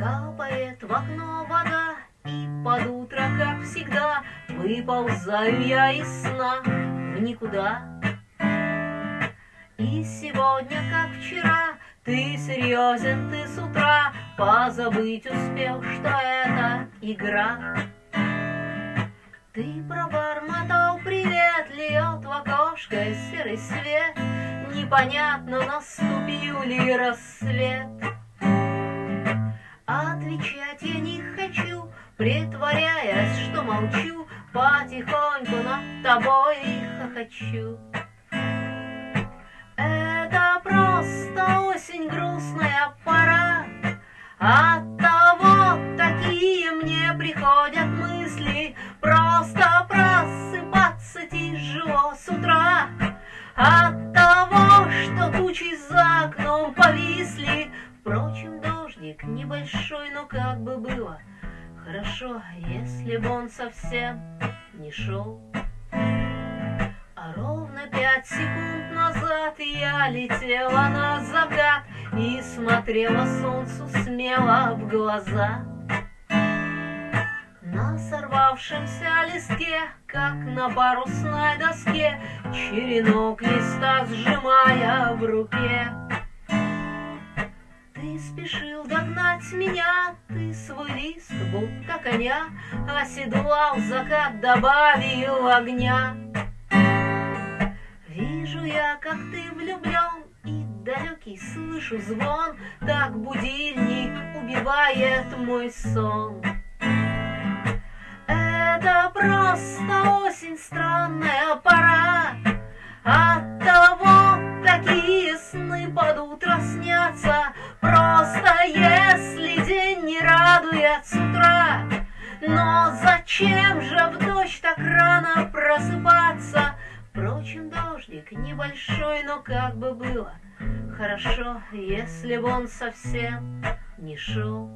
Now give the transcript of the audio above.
Капает в окно вода, и под утро, как всегда, Выползаю я из сна в никуда. И сегодня, как вчера, ты серьезен, ты с утра Позабыть успел, что это игра. Ты пробормотал привет, льет в окошко серый свет, Непонятно, наступил ли рассвет. Отвечать я не хочу, притворяясь, что молчу, Потихоньку над тобой хохочу. Это просто осень, грустная пора, От того такие мне приходят мысли, Просто просыпаться тяжело с утра, От дождик небольшой, но как бы было — Хорошо, если бы он совсем не шел. А ровно пять секунд назад я летела на закат И смотрела солнцу смело в глаза. На сорвавшемся листке, как на парусной доске, Черенок листа сжимая в руке. Спешил догнать меня, ты свой лист, будто коня, Оседлал закат, добавил огня. Вижу я, как ты влюблен, и далекий слышу звон, Так будильник убивает мой сон. Это просто осень, странная пора, От радует с утра, Но зачем же в дождь так рано просыпаться? Впрочем, дождик небольшой, но как бы было Хорошо, если бы он совсем не шел.